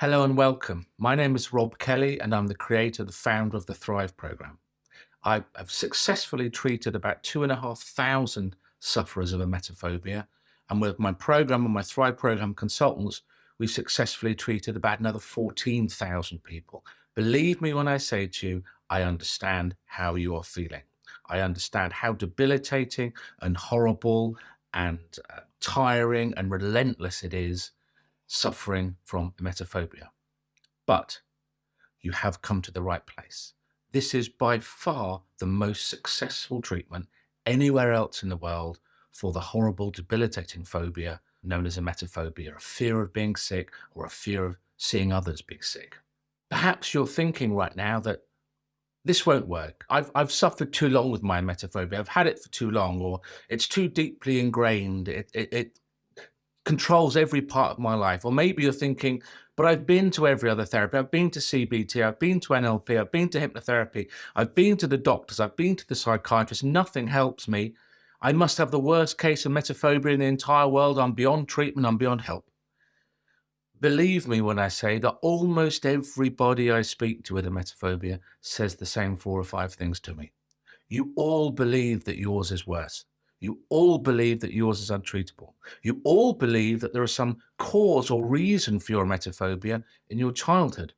Hello and welcome. My name is Rob Kelly and I'm the creator, the founder of the Thrive program. I have successfully treated about two and a half thousand sufferers of emetophobia. And with my program and my Thrive program consultants, we've successfully treated about another 14,000 people. Believe me when I say to you, I understand how you are feeling. I understand how debilitating and horrible and uh, tiring and relentless it is suffering from emetophobia. But you have come to the right place. This is by far the most successful treatment anywhere else in the world for the horrible, debilitating phobia known as emetophobia, a fear of being sick or a fear of seeing others be sick. Perhaps you're thinking right now that this won't work. I've, I've suffered too long with my emetophobia. I've had it for too long, or it's too deeply ingrained. It, it, it controls every part of my life. Or maybe you're thinking, but I've been to every other therapy. I've been to CBT, I've been to NLP, I've been to hypnotherapy, I've been to the doctors, I've been to the psychiatrist. Nothing helps me. I must have the worst case of emetophobia in the entire world. I'm beyond treatment, I'm beyond help. Believe me when I say that almost everybody I speak to with emetophobia says the same four or five things to me. You all believe that yours is worse. You all believe that yours is untreatable. You all believe that there is some cause or reason for your emetophobia in your childhood.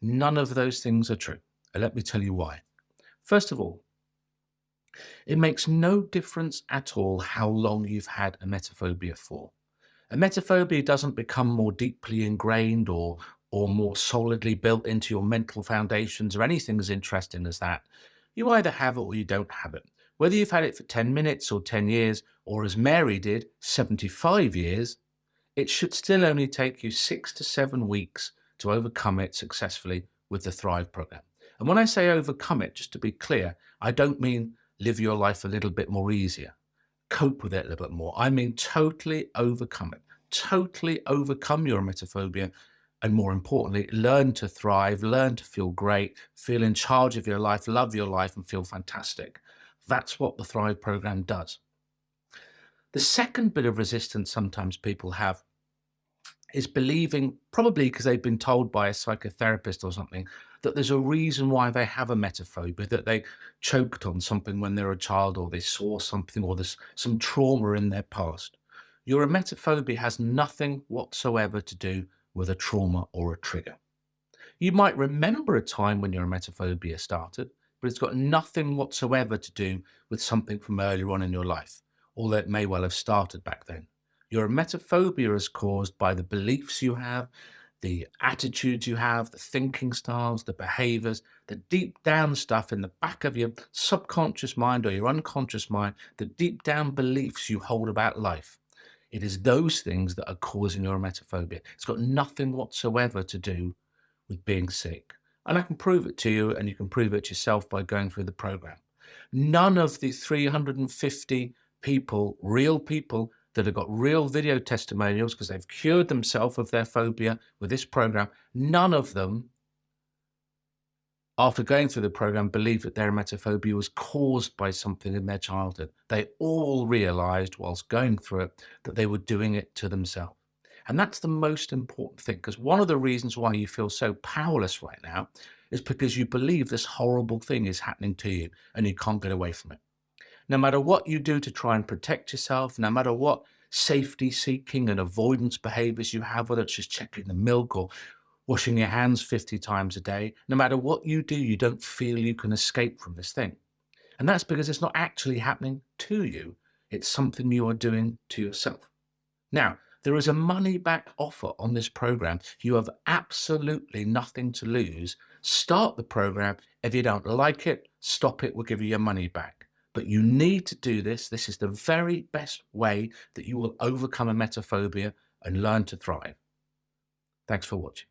None of those things are true. And let me tell you why. First of all, it makes no difference at all how long you've had emetophobia for. Emetophobia doesn't become more deeply ingrained or, or more solidly built into your mental foundations or anything as interesting as that. You either have it or you don't have it. Whether you've had it for 10 minutes or 10 years, or as Mary did, 75 years, it should still only take you six to seven weeks to overcome it successfully with the Thrive program. And when I say overcome it, just to be clear, I don't mean live your life a little bit more easier, cope with it a little bit more. I mean totally overcome it, totally overcome your emetophobia, and more importantly, learn to thrive, learn to feel great, feel in charge of your life, love your life, and feel fantastic. That's what the Thrive program does. The second bit of resistance sometimes people have is believing, probably because they've been told by a psychotherapist or something, that there's a reason why they have a emetophobia, that they choked on something when they were a child or they saw something or there's some trauma in their past. Your emetophobia has nothing whatsoever to do with a trauma or a trigger. You might remember a time when your emetophobia started, but it's got nothing whatsoever to do with something from earlier on in your life, although it may well have started back then. Your emetophobia is caused by the beliefs you have, the attitudes you have, the thinking styles, the behaviors, the deep down stuff in the back of your subconscious mind or your unconscious mind, the deep down beliefs you hold about life. It is those things that are causing your emetophobia. It's got nothing whatsoever to do with being sick. And I can prove it to you and you can prove it yourself by going through the program. None of the 350 people, real people that have got real video testimonials because they've cured themselves of their phobia with this program, none of them after going through the program believe that their emetophobia was caused by something in their childhood. They all realized whilst going through it that they were doing it to themselves. And that's the most important thing because one of the reasons why you feel so powerless right now is because you believe this horrible thing is happening to you and you can't get away from it. No matter what you do to try and protect yourself, no matter what safety seeking and avoidance behaviors you have, whether it's just checking the milk or washing your hands 50 times a day, no matter what you do, you don't feel you can escape from this thing. And that's because it's not actually happening to you. It's something you are doing to yourself. Now, there is a money back offer on this program. You have absolutely nothing to lose. Start the program. If you don't like it, stop it. We'll give you your money back. But you need to do this. This is the very best way that you will overcome a emetophobia and learn to thrive. Thanks for watching.